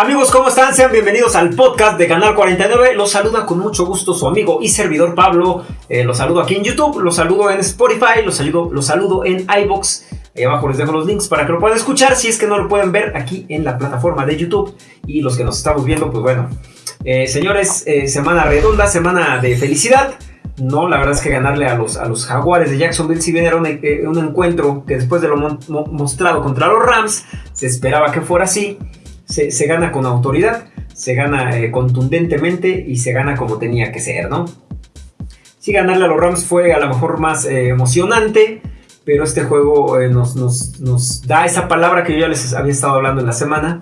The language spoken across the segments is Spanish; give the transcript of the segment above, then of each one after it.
Amigos, ¿cómo están? Sean bienvenidos al podcast de Canal 49. Los saluda con mucho gusto su amigo y servidor Pablo. Eh, los saludo aquí en YouTube, los saludo en Spotify, los saludo, los saludo en iBox. Ahí abajo les dejo los links para que lo puedan escuchar si es que no lo pueden ver aquí en la plataforma de YouTube. Y los que nos estamos viendo, pues bueno. Eh, señores, eh, semana redonda, semana de felicidad. No, la verdad es que ganarle a los, a los Jaguares de Jacksonville, si bien era un, un encuentro que después de lo mostrado contra los Rams, se esperaba que fuera así se, gana con autoridad, se gana eh, contundentemente y se gana como tenía que ser, ¿no? Sí, ganarle a los Rams fue a lo mejor más eh, emocionante, pero este juego eh, nos, da esa palabra que yo ya les había estado hablando en la semana,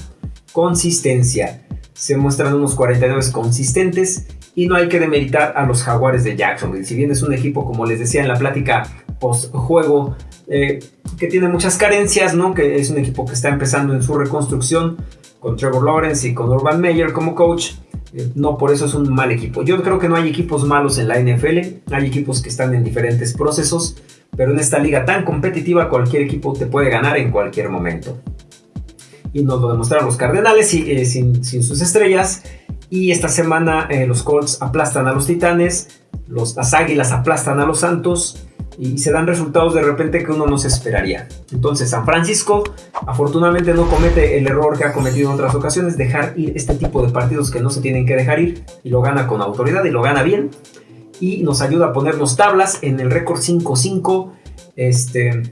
consistencia. Se muestran unos 49 consistentes y no hay que demeritar a los Jaguares de Jacksonville. Si bien es un equipo, como les decía en la plática post-juego, que tiene muchas carencias, ¿no? que es un equipo que está empezando en su reconstrucción, con Trevor Lawrence y con Urban Meyer como coach. Eh, no, por eso es un mal equipo. Yo creo que no hay equipos malos en la NFL, hay equipos que están en diferentes procesos, pero en esta liga tan competitiva cualquier equipo te puede ganar en cualquier momento. Y nos lo demostraron los Cardenales eh, sin, sus estrellas. Y esta semana eh, los Colts aplastan a los Titanes, los, las Águilas aplastan a los Santos y se dan resultados de repente que uno no se esperaría. Entonces San Francisco afortunadamente no comete el error que ha cometido en otras ocasiones, dejar ir este tipo de partidos que no se tienen que dejar ir y lo gana con autoridad y lo gana bien y nos ayuda a ponernos tablas en el récord 5-5. Este,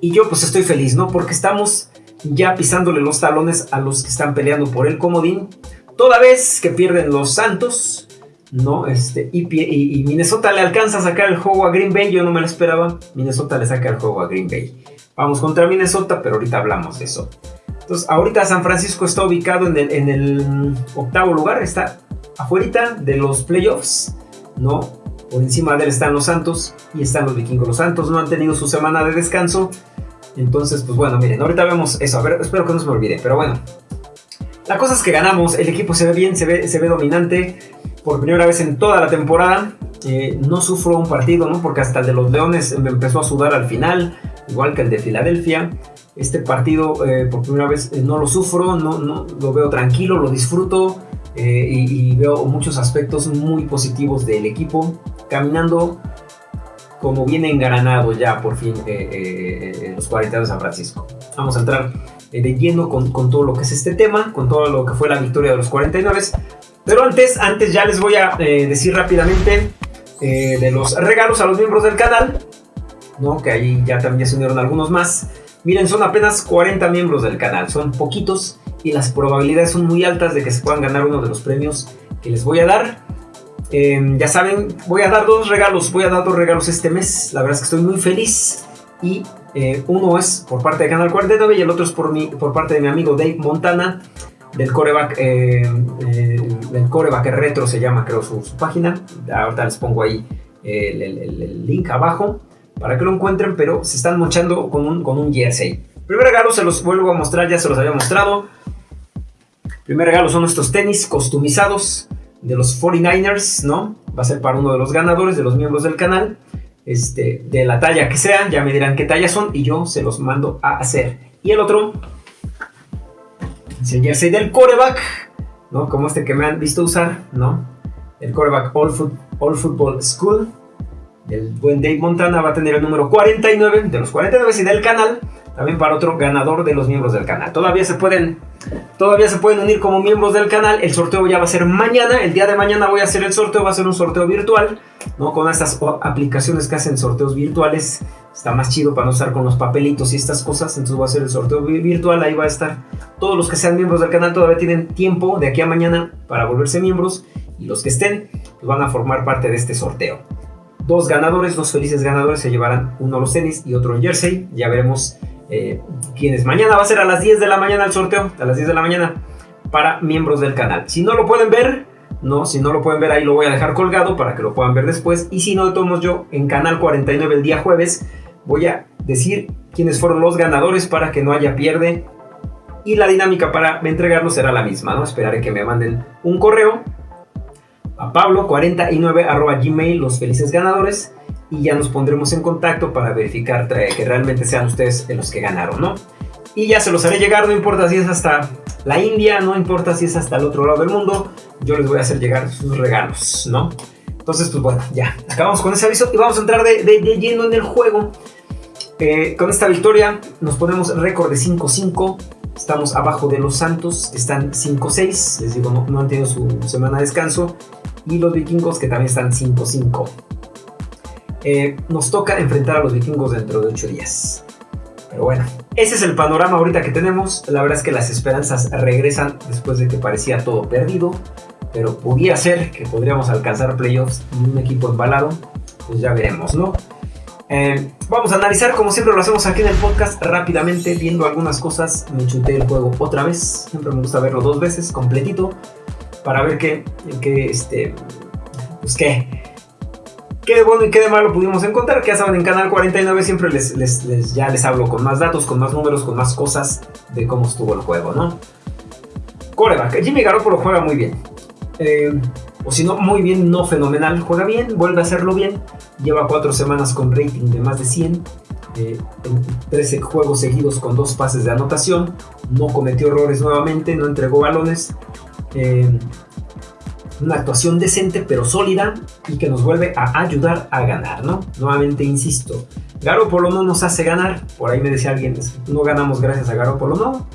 y yo pues estoy feliz, ¿no? Porque estamos ya pisándole los talones a los que están peleando por el comodín. Toda vez que pierden los Santos, ¿no? Este, y, Minnesota le alcanza a sacar el juego a Green Bay, yo no me lo esperaba. Minnesota le saca el juego a Green Bay. Vamos contra Minnesota, pero ahorita hablamos de eso. Entonces, ahorita San Francisco está ubicado en el, octavo lugar, está afuera de los playoffs, ¿no? Por encima de él están los Santos y están los vikingos. Los Santos no han tenido su semana de descanso. Entonces, pues bueno, miren, ahorita vemos eso. A ver, espero que no se me olvide, pero bueno. La cosa es que ganamos, el equipo se ve bien, se ve dominante por primera vez en toda la temporada. Eh, no sufro un partido, ¿no? Porque hasta el de los Leones me empezó a sudar al final, igual que el de Filadelfia. Este partido, eh, por primera vez, eh, no lo sufro, no, no, lo veo tranquilo, lo disfruto y, y, veo muchos aspectos muy positivos del equipo caminando como viene engranado ya por fin los 40 de San Francisco. Vamos a entrar de lleno con, con, todo lo que es este tema, con todo lo que fue la victoria de los 49. Pero antes, antes ya les voy a eh, decir rápidamente eh, de los regalos a los miembros del canal, ¿no? que ahí ya también se unieron algunos más. Miren, son apenas 40 miembros del canal, son poquitos y las probabilidades son muy altas de que se puedan ganar uno de los premios que les voy a dar. Em, ya saben, voy a dar dos regalos, voy a dar dos regalos este mes. La verdad es que estoy muy feliz y eh, uno es por parte de Canal 49 y el otro es por, mi, por parte de mi amigo Dave Montana del coreback, eh, eh, del retro se llama creo su, página. Ahorita les pongo ahí el, link abajo para que lo encuentren, pero se están mochando con un, con un jersey. Primer regalo se los vuelvo a mostrar, ya se los había mostrado. Primer regalo son estos tenis customizados de los 49ers, ¿no? Va a ser para uno de los ganadores, de los miembros del canal. Este, de la talla que sean, ya me dirán qué talla son y yo se los mando a hacer. Y el otro el jersey del coreback, ¿no? Como este que me han visto usar, ¿no? El coreback All, Football School, el buen Dave Montana va a tener el número 49 de los 49 y del canal, también para otro ganador de los miembros del canal. Todavía se pueden Todavía se pueden unir como miembros del canal. El sorteo ya va a ser mañana. El día de mañana voy a hacer el sorteo. Va a ser un sorteo virtual. ¿no? Con estas aplicaciones que hacen sorteos virtuales. Está más chido para no estar con los papelitos y estas cosas. Entonces voy a hacer el sorteo virtual. Ahí va a estar. Todos los que sean miembros del canal todavía tienen tiempo de aquí a mañana para volverse miembros. Y los que estén pues van a formar parte de este sorteo. Dos ganadores, dos felices ganadores se llevarán uno los tenis y otro el jersey. Ya veremos eh, quienes mañana va a ser a las 10 de la mañana el sorteo, a las 10 de la mañana, para miembros del canal. Si no lo pueden ver, no, si no lo pueden ver ahí lo voy a dejar colgado para que lo puedan ver después. Y si no, de todos yo en Canal 49 el día jueves voy a decir quiénes fueron los ganadores para que no haya pierde. Y la dinámica para entregarlo será la misma, ¿no? Esperaré que me manden un correo a pablo49 gmail los felices ganadores y ya nos pondremos en contacto para verificar que realmente sean ustedes los que ganaron, ¿no? Y ya se los haré llegar, no importa si es hasta la India, no importa si es hasta el otro lado del mundo, yo les voy a hacer llegar sus regalos, ¿no? Entonces, pues bueno, ya, acabamos con ese aviso y vamos a entrar de, lleno en el juego. Eh, con esta victoria nos ponemos récord de 5-5. Estamos abajo de los Santos, están 5-6. Les digo, no, han tenido su semana de descanso. Y los vikingos que también están 5-5. Eh, nos toca enfrentar a los vikingos dentro de 8 días. Pero bueno, ese es el panorama ahorita que tenemos. La verdad es que las esperanzas regresan después de que parecía todo perdido pero podría ser que podríamos alcanzar playoffs en un equipo embalado, pues ya veremos, ¿no? Eh, vamos a analizar, como siempre lo hacemos aquí en el podcast, rápidamente, viendo algunas cosas. Me chuté el juego otra vez, siempre me gusta verlo dos veces, completito, para ver qué, qué este, pues qué, bueno y qué de malo pudimos encontrar. Que ya saben, en Canal 49 siempre les, les, ya les hablo con más datos, con más números, con más cosas de cómo estuvo el juego, ¿no? Coreback, Jimmy Garoppolo juega muy bien. Eh, o si no, muy bien, no fenomenal. Juega bien, vuelve a hacerlo bien. Lleva cuatro semanas con rating de más de 100. Eh, 13 juegos seguidos con dos pases de anotación. No cometió errores nuevamente, no entregó balones. Eh, una actuación decente pero sólida y que nos vuelve a ayudar a ganar, ¿no? Nuevamente insisto, Garoppolo no nos hace ganar. Por ahí me decía alguien, no ganamos gracias a Garoppolo, no.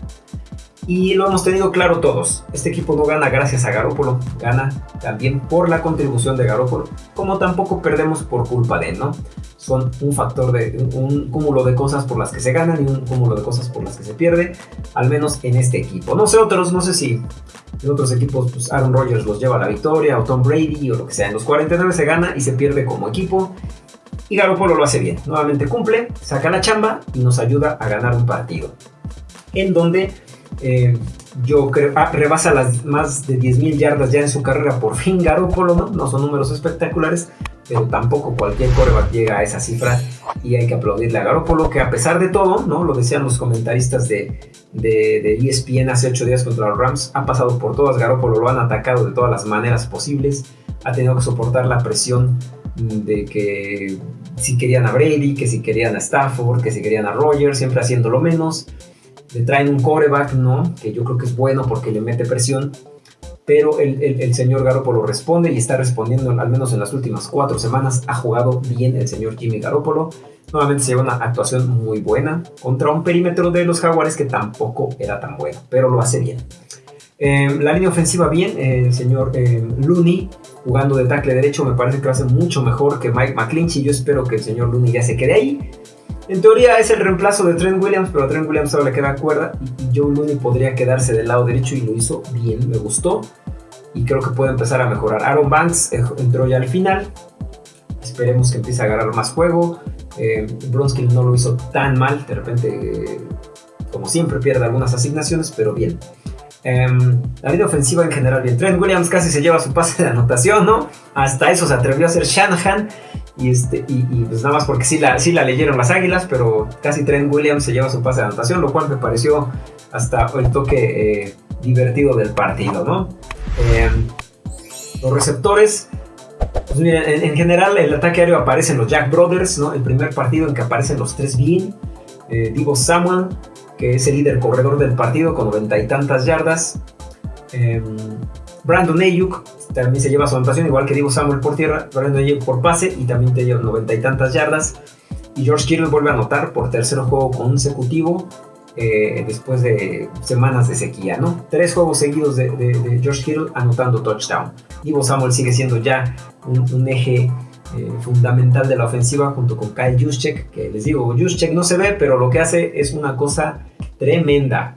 Y lo hemos tenido claro todos. Este equipo no gana gracias a Garópolo, gana también por la contribución de Garópolo, como tampoco perdemos por culpa de él, ¿no? Son un factor de un cúmulo de cosas por las que se ganan y un cúmulo de cosas por las que se pierde, al menos en este equipo. No sé otros, no sé si en otros equipos pues Aaron Rodgers los lleva a la victoria o Tom Brady o lo que sea. En los 49 se gana y se pierde como equipo. Y Garoppolo lo hace bien. Nuevamente cumple, saca la chamba y nos ayuda a ganar un partido. En donde eh, yo creo, ah, rebasa las más de 10.000 yardas ya en su carrera por fin Garoppolo, ¿no? No son números espectaculares, pero tampoco cualquier coreback llega a esa cifra y hay que aplaudirle a Garoppolo, que a pesar de todo, ¿no? Lo decían los comentaristas de, de, ESPN hace 8 días contra los Rams, ha pasado por todas, Garoppolo lo han atacado de todas las maneras posibles, ha tenido que soportar la presión de que si querían a Brady, que si querían a Stafford, que si querían a Rogers, siempre haciendo lo menos le traen un coreback, ¿no? Que yo creo que es bueno porque le mete presión, pero el, el, señor Garoppolo responde y está respondiendo, al menos en las últimas cuatro semanas, ha jugado bien el señor Jimmy Garoppolo. Nuevamente se lleva una actuación muy buena contra un perímetro de los Jaguares que tampoco era tan bueno, pero lo hace bien. Eh, la línea ofensiva bien, el señor eh, Looney jugando de tackle derecho me parece que lo hace mucho mejor que Mike McClinchy. Yo espero que el señor Looney ya se quede ahí en teoría es el reemplazo de Trent Williams, pero a Trent Williams ahora le queda cuerda y Joe Looney podría quedarse del lado derecho y lo hizo bien, me gustó y creo que puede empezar a mejorar. Aaron Banks eh, entró ya al final, esperemos que empiece a agarrar más juego. Eh, no lo hizo tan mal, de repente, como siempre, pierde algunas asignaciones, pero bien. Em, la vida ofensiva en general bien. Trent Williams casi se lleva su pase de anotación, ¿no? Hasta eso se atrevió a hacer Shanahan. Y, este, y, pues nada más porque sí la, sí la leyeron las águilas, pero casi Trent Williams se lleva su pase de anotación, lo cual me pareció hasta el toque eh, divertido del partido, ¿no? Em, los receptores, pues miren, en, general el ataque aéreo aparecen los Jack Brothers, ¿no? El primer partido en que aparecen los tres bien. Eh, Divo Samuel, que es el líder corredor del partido con noventa y tantas yardas. Brandon Ayuk también se lleva su anotación, igual que Divo Samuel por tierra, Brandon Ayuk por pase y también te lleva noventa y tantas yardas. Y George Kittle vuelve a anotar por tercer juego consecutivo eh, después de semanas de sequía, ¿no? Tres juegos seguidos de, George Kittle anotando touchdown. Divo Samuel sigue siendo ya un, eje eh, fundamental de la ofensiva junto con Kyle Juszczyk, que les digo, Juszczyk no se ve, pero lo que hace es una cosa tremenda.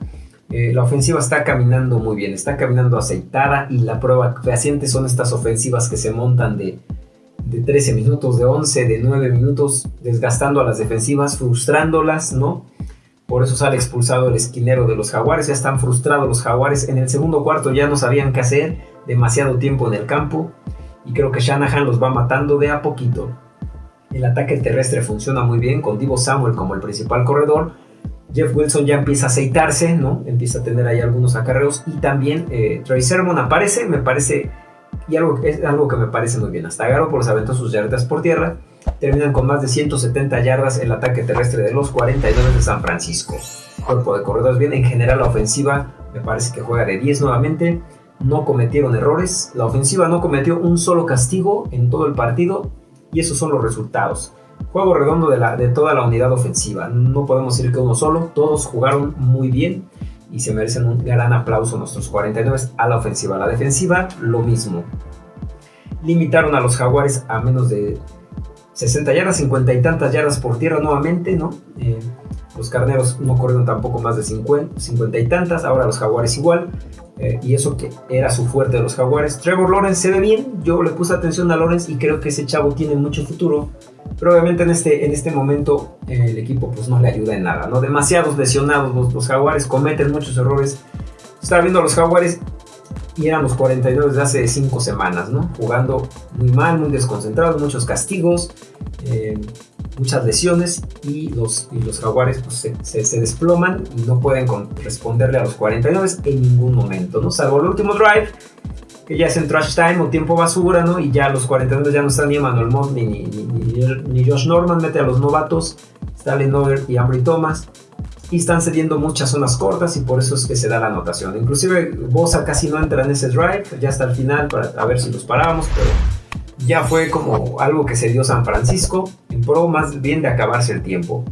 Eh, la ofensiva está caminando muy bien, está caminando aceitada y la prueba fehaciente son estas ofensivas que se montan de, de 13 minutos, de 11, de 9 minutos, desgastando a las defensivas, frustrándolas, ¿no? Por eso sale expulsado el esquinero de los jaguares, ya están frustrados los jaguares, en el segundo cuarto ya no sabían qué hacer, demasiado tiempo en el campo y creo que Shanahan los va matando de a poquito. El ataque terrestre funciona muy bien con Divo Samuel como el principal corredor, Jeff Wilson ya empieza a aceitarse, ¿no? Empieza a tener ahí algunos acarreos y también eh, Trey Sermon aparece, me parece, y algo, es algo que me parece muy bien. Hasta por los aventó sus yardas por tierra, terminan con más de 170 yardas el ataque terrestre de los 49 de San Francisco. Cuerpo de corredores bien, en general la ofensiva me parece que juega de 10 nuevamente. No cometieron errores. La ofensiva no cometió un solo castigo en todo el partido. Y esos son los resultados. Juego redondo de, toda la unidad ofensiva. No podemos decir que uno solo. Todos jugaron muy bien. Y se merecen un gran aplauso nuestros 49 a la ofensiva. La defensiva, lo mismo. Limitaron a los jaguares a menos de 60 yardas, 50 y tantas yardas por tierra nuevamente. Eh, los carneros no corrieron tampoco más de 50, 50 y tantas, ahora los jaguares igual. Eh, y eso que era su fuerte de los jaguares. Trevor Lawrence se ve bien, yo le puse atención a Lawrence y creo que ese chavo tiene mucho futuro. Pero obviamente en este, en este momento eh, el equipo pues no le ayuda en nada, ¿no? Demasiados lesionados, los, los jaguares cometen muchos errores. Estaba viendo a los jaguares y eran los 49 desde hace 5 semanas, ¿no? Jugando muy mal, muy desconcentrados, muchos castigos. Eh, muchas lesiones y los, y los jaguares pues, se, se, desploman y no pueden responderle a los 49 en ningún momento, ¿no? Salvo el último drive, que ya es en trash time o tiempo basura, ¿no? Y ya los 49 ya no están ni Emmanuel ni, ni, ni, Josh Norman, mete a los novatos, Stalin Over y Ambry Thomas. Y están cediendo muchas zonas cortas y por eso es que se da la anotación. Inclusive Bosa casi no entra en ese drive, ya hasta el final para a ver si los parábamos, pero ya fue como algo que se dio San Francisco, en pro más bien de acabarse el tiempo.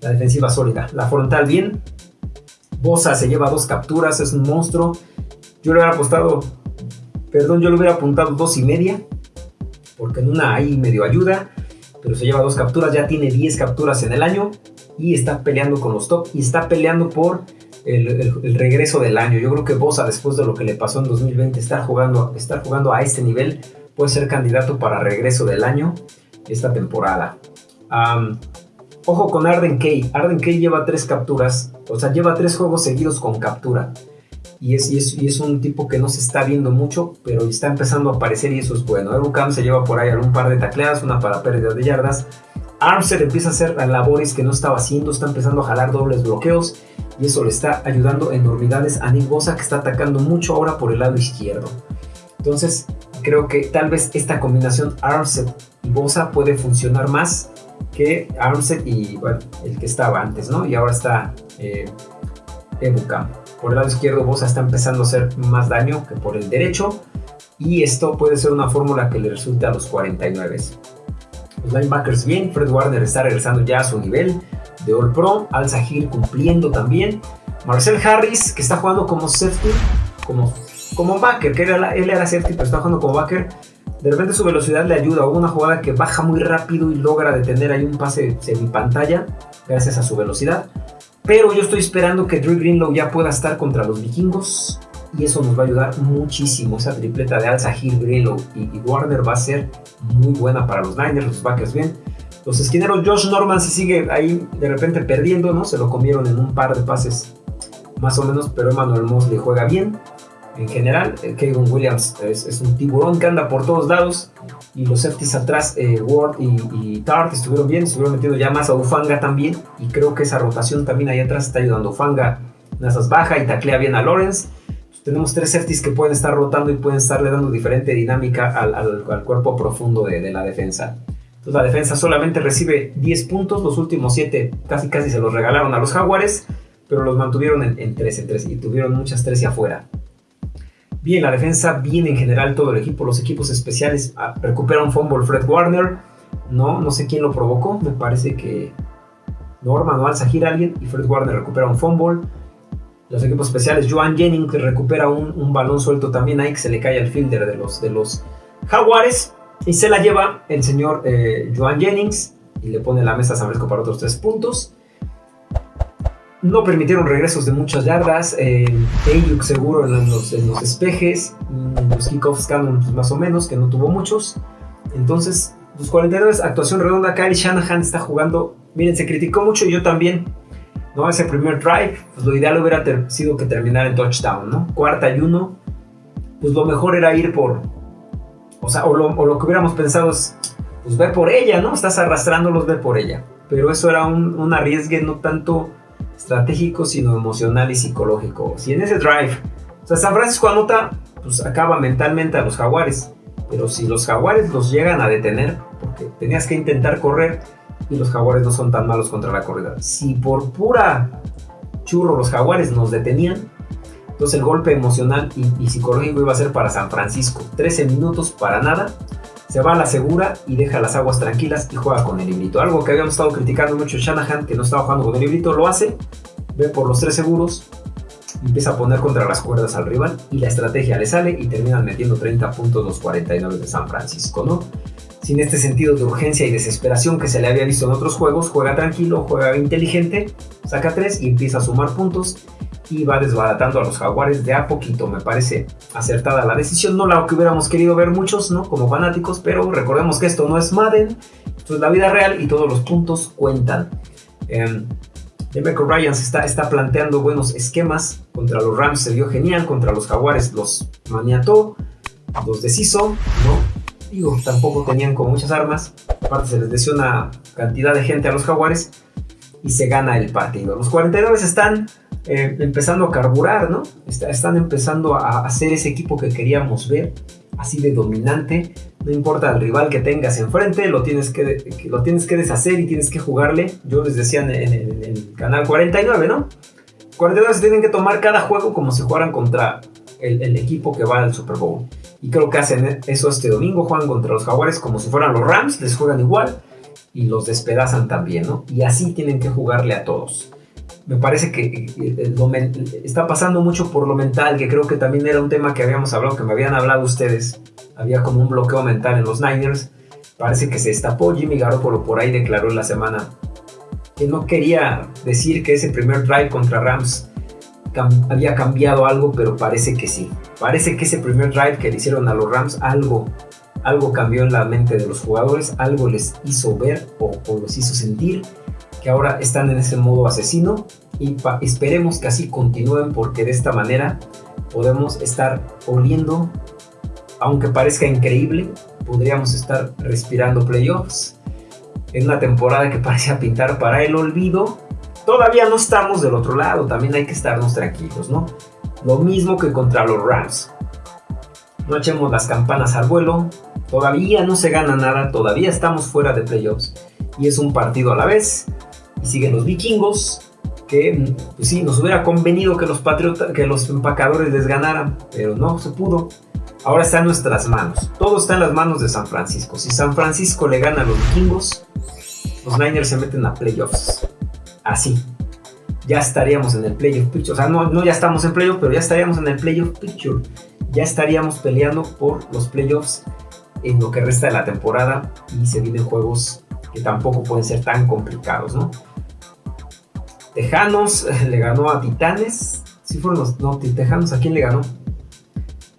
La defensiva sólida, la frontal bien. Bosa se lleva dos capturas, es un monstruo. Yo le hubiera apostado, perdón, yo le hubiera apuntado dos y media, porque en una ahí medio ayuda, pero se lleva dos capturas, ya tiene 10 capturas en el año y está peleando con los top y está peleando por el, regreso del año. Yo creo que Bosa, después de lo que le pasó en 2020, estar jugando, estar jugando a este nivel, puede ser candidato para regreso del año esta temporada. ojo con Arden Kay. Arden Kay lleva tres capturas, o sea, lleva tres juegos seguidos con captura. Y es, y es, un tipo que no se está viendo mucho, pero está empezando a aparecer y eso es bueno. Erucam se lleva por ahí algún par de tacleadas, una para pérdida de yardas. Armstead empieza a hacer labores que no estaba haciendo, está empezando a jalar dobles bloqueos y eso le está ayudando enormidades a Nick Bosa que está atacando mucho ahora por el lado izquierdo. Entonces, creo que tal vez esta combinación Armstead y Bosa puede funcionar más que Armstead y bueno, el que estaba antes, ¿no? Y ahora está eh, Por el lado izquierdo Bosa está empezando a hacer más daño que por el derecho y esto puede ser una fórmula que le resulte a los 49. Los linebackers bien, Fred Warner está regresando ya a su nivel de All Pro, Al Sahir cumpliendo también, Marcel Harris que está jugando como safety, como como backer, que era él era safety, pero está jugando como backer. De repente su velocidad le ayuda. Hubo una jugada que baja muy rápido y logra detener ahí un pase semi-pantalla gracias a su velocidad. Pero yo estoy esperando que Drew Greenlow ya pueda estar contra los vikingos. Y eso nos va a ayudar muchísimo. Esa tripleta de Alza, Hill, Greenlow y, Warner va a ser muy buena para los Niners, los backers bien. Los esquineros, Josh Norman si sigue ahí de repente perdiendo, ¿no? Se lo comieron en un par de pases más o menos, pero Emmanuel Mosley juega bien en general. Eh, Kevin Williams es, un tiburón que anda por todos lados. Y los safeties atrás, eh, Ward y, Tart estuvieron bien, estuvieron metiendo ya más a Ufanga también. Y creo que esa rotación también ahí atrás está ayudando. Ufanga Nazas baja y taclea bien a Lawrence. Tenemos tres safeties que pueden estar rotando y pueden estarle dando diferente dinámica al, cuerpo profundo de, la defensa. Entonces la defensa solamente recibe 10 puntos, los últimos 7 casi casi se los regalaron a los Jaguares, pero los mantuvieron en, 3 en 3 y tuvieron muchas 13 afuera. Bien, la defensa, bien en general todo el equipo, los equipos especiales. Ah, recupera un fumble Fred Warner. No, no sé quién lo provocó. Me parece que Norman o Al Sahir alguien. Y Fred Warner recupera un fumble. Los equipos especiales, Joan Jennings recupera un, balón suelto también ahí que se le cae al fielder de los, de los Jaguares. Y se la lleva el señor eh, Joan Jennings y le pone la mesa a San Francisco para otros tres puntos. No permitieron regresos de muchas yardas. Eh, seguro en los, en los. Mm, kickoffs Cannon pues, más o menos, que no tuvo muchos. Entonces, los 49, actuación redonda. Kyle Shanahan está jugando. Miren, se criticó mucho y yo también. ¿no? Ese primer drive, pues lo ideal hubiera sido que terminara en touchdown, ¿no? Cuarta y uno. Pues lo mejor era ir por. O sea, o lo, que hubiéramos pensado es. Pues ve por ella, ¿no? Estás arrastrándolos, ve por ella. Pero eso era un, un arriesgue no tanto estratégico, sino emocional y psicológico. Si en ese drive, o sea, San Francisco anota, pues acaba mentalmente a los jaguares. Pero si los jaguares los llegan a detener, porque tenías que intentar correr y los jaguares no son tan malos contra la corrida. Si por pura churro los jaguares nos detenían, Entonces el golpe emocional y, psicológico iba a ser para San Francisco. 13 minutos para nada. Se va a la segura y deja las aguas tranquilas y juega con el librito. Algo que habíamos estado criticando mucho Shanahan, que no estaba jugando con el librito, lo hace. Ve por los tres seguros. Empieza a poner contra las cuerdas al rival y la estrategia le sale y terminan metiendo 30 puntos los 49 de San Francisco, ¿no? Sin este sentido de urgencia y desesperación que se le había visto en otros juegos, juega tranquilo, juega inteligente, saca 3 y empieza a sumar puntos y va desbaratando a los jaguares de a poquito. Me parece acertada la decisión, no la que hubiéramos querido ver muchos, ¿no? Como fanáticos, pero recordemos que esto no es Madden, esto es la vida real y todos los puntos cuentan. Eh, Demeco Ryans está, está planteando buenos esquemas. Contra los Rams se vio genial, contra los Jaguares los maniató, los deshizo, ¿no? Digo, tampoco tenían con muchas armas. Aparte se les decía una cantidad de gente a los jaguares y se gana el partido. Los 49 están eh, empezando a carburar, ¿no? están empezando a hacer ese equipo que queríamos ver, así de dominante. No importa el rival que tengas enfrente, lo tienes que, lo tienes que deshacer y tienes que jugarle. Yo les decía en, el canal 49, ¿no? 49 se tienen que tomar cada juego como si jugaran contra el equipo que va al Super Bowl. Y creo que hacen eso este domingo, juegan contra los Jaguares como si fueran los Rams, les juegan igual y los despedazan también, ¿no? Y así tienen que jugarle a todos. Me parece que eh, eh, está pasando mucho por lo mental, que creo que también era un tema que habíamos hablado, que me habían hablado ustedes. Había como un bloqueo mental en los Niners. Parece que se destapó. Jimmy Garoppolo por ahí declaró en la semana que no quería decir que ese primer drive contra Rams había cambiado algo, pero parece que sí. Parece que ese primer drive que le hicieron a los Rams, algo, algo cambió en la mente de los jugadores, algo les hizo ver o, o los hizo sentir que ahora están en ese modo asesino y esperemos que así continúen porque de esta manera podemos estar oliendo, aunque parezca increíble, podríamos estar respirando playoffs en una temporada que parecía pintar para el olvido todavía no estamos del otro lado, también hay que estarnos tranquilos, ¿no? Lo mismo que contra los Rams. No echemos las campanas al vuelo, todavía no se gana nada, todavía estamos fuera de playoffs y es un partido a la vez. Y siguen los vikingos, que pues sí, nos hubiera convenido que los patriotas, que los empacadores les ganaran, pero no se pudo. Ahora está en nuestras manos, todo está en las manos de San Francisco. Si San Francisco le gana a los vikingos, los Niners se meten a playoffs así. Ya estaríamos en el playoff picture. O sea, no, no ya estamos en playoff, pero ya estaríamos en el playoff picture. Ya estaríamos peleando por los playoffs en lo que resta de la temporada y se vienen juegos que tampoco pueden ser tan complicados, ¿no? Tejanos le ganó a Titanes. Sí fueron los... No, Tejanos, ¿a quién le ganó?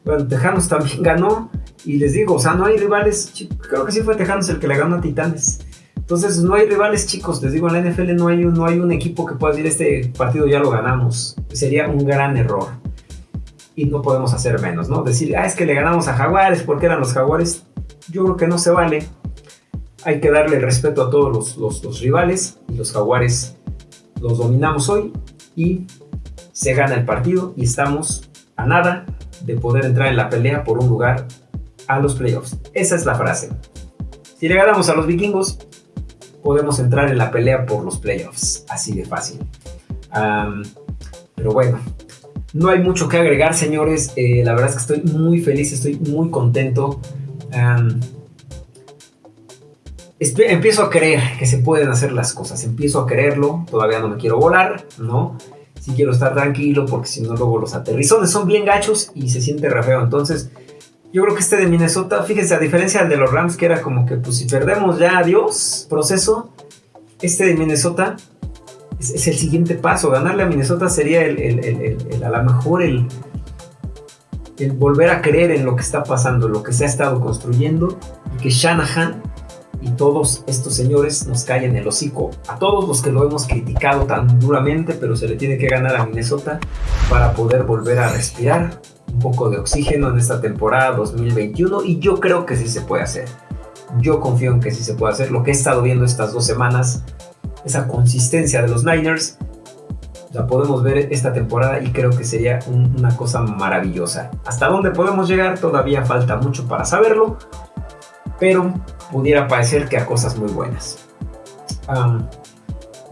Bueno, Tejanos también ganó. Y les digo, o sea, no hay rivales. Creo que sí fue Tejanos el que le ganó a Titanes. Entonces no hay rivales chicos, les digo, en la NFL no hay, un, equipo que pueda decir este partido ya lo ganamos. Sería un gran error. Y no podemos hacer menos, ¿no? Decir, ah, es que le ganamos a Jaguares porque eran los Jaguares. Yo creo que no se vale. Hay que darle respeto a todos los, los, los rivales y los Jaguares los dominamos hoy y se gana el partido y estamos a nada de poder entrar en la pelea por un lugar a los playoffs. Esa es la frase. Si le ganamos a los vikingos, podemos entrar en la pelea por los playoffs. Así de fácil. pero bueno, no hay mucho que agregar, señores. Eh, la verdad es que estoy muy feliz, estoy muy contento. empiezo a creer que se pueden hacer las cosas. Empiezo a creerlo. Todavía no me quiero volar, ¿no? Sí quiero estar tranquilo porque si no luego los aterrizones son bien gachos y se siente re feo. Entonces yo creo que este de Minnesota, fíjense, a diferencia del de los Rams, que era como que, pues si perdemos ya, adiós, proceso, este de Minnesota es, el siguiente paso. Ganarle a Minnesota sería el, a lo mejor el, el volver a creer en lo que está pasando, lo que se ha estado construyendo, y que Shanahan y todos estos señores nos callen el hocico. A todos los que lo hemos criticado tan duramente, pero se le tiene que ganar a Minnesota para poder volver a respirar poco de oxígeno en esta temporada 2021 y yo creo que sí se puede hacer. Yo confío en que sí se puede hacer. Lo que he estado viendo estas dos semanas, esa consistencia de los Niners, la podemos ver esta temporada y creo que sería una cosa maravillosa. Hasta dónde podemos llegar todavía falta mucho para saberlo, pero pudiera parecer que a cosas muy buenas.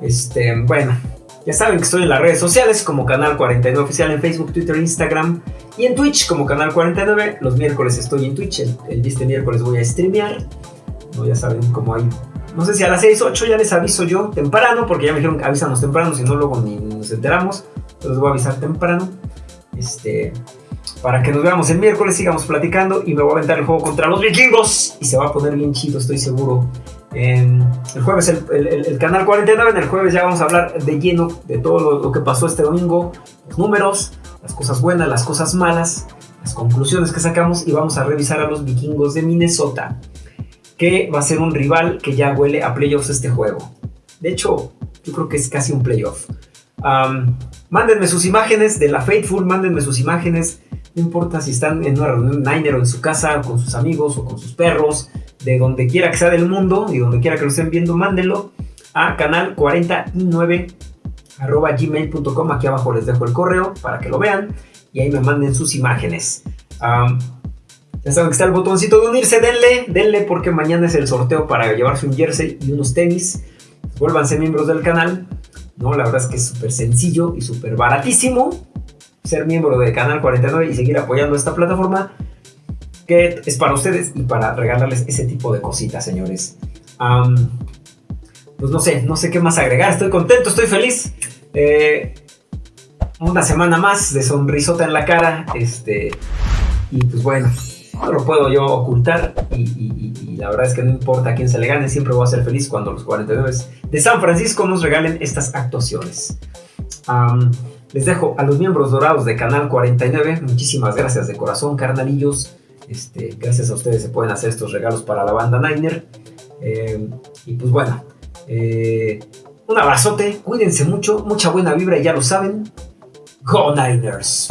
este, bueno, Ya saben que estoy en las redes sociales como Canal 49 Oficial en Facebook, Twitter, Instagram y en Twitch como Canal 49. Los miércoles estoy en Twitch, el, este miércoles voy a streamear. No, ya saben cómo hay. No sé si a las 6, 8 ya les aviso yo temprano, porque ya me dijeron que avísanos temprano, si no luego ni nos enteramos. Entonces voy a avisar temprano. Este, para que nos veamos el miércoles, sigamos platicando y me voy a aventar el juego contra los vikingos. Y se va a poner bien chido, estoy seguro. El jueves, el, canal 49, en el jueves ya vamos a hablar de lleno de todo lo, que pasó este domingo, los números, las cosas buenas, las cosas malas, las conclusiones que sacamos y vamos a revisar a los vikingos de Minnesota, que va a ser un rival que ya huele a playoffs este juego. De hecho, yo creo que es casi un playoff. mándenme sus imágenes de la Faithful, mándenme sus imágenes no importa si están en una reunión Niner o en su casa, con sus amigos o con sus perros, de donde quiera que sea del mundo y donde quiera que lo estén viendo, mándenlo a canal 49 gmail.com. Aquí abajo les dejo el correo para que lo vean y ahí me manden sus imágenes. ya saben que está el botoncito de unirse, denle, denle porque mañana es el sorteo para llevarse un jersey y unos tenis. Vuélvanse miembros del canal. No, la verdad es que es súper sencillo y súper baratísimo ser miembro de Canal 49 y seguir apoyando esta plataforma que es para ustedes y para regalarles ese tipo de cositas, señores. pues no sé, no sé qué más agregar. Estoy contento, estoy feliz. Eh, una semana más de sonrisota en la cara. Este, y pues bueno, no lo puedo yo ocultar. Y, la verdad es que no importa a quién se le gane, siempre voy a ser feliz cuando los 49 de San Francisco nos regalen estas actuaciones. Les dejo a los miembros dorados de Canal 49. Muchísimas gracias de corazón, carnalillos. Este, gracias a ustedes se pueden hacer estos regalos para la banda Niner. Eh, y pues bueno, eh, un abrazote, cuídense mucho, mucha buena vibra, ya lo saben. Go Niners.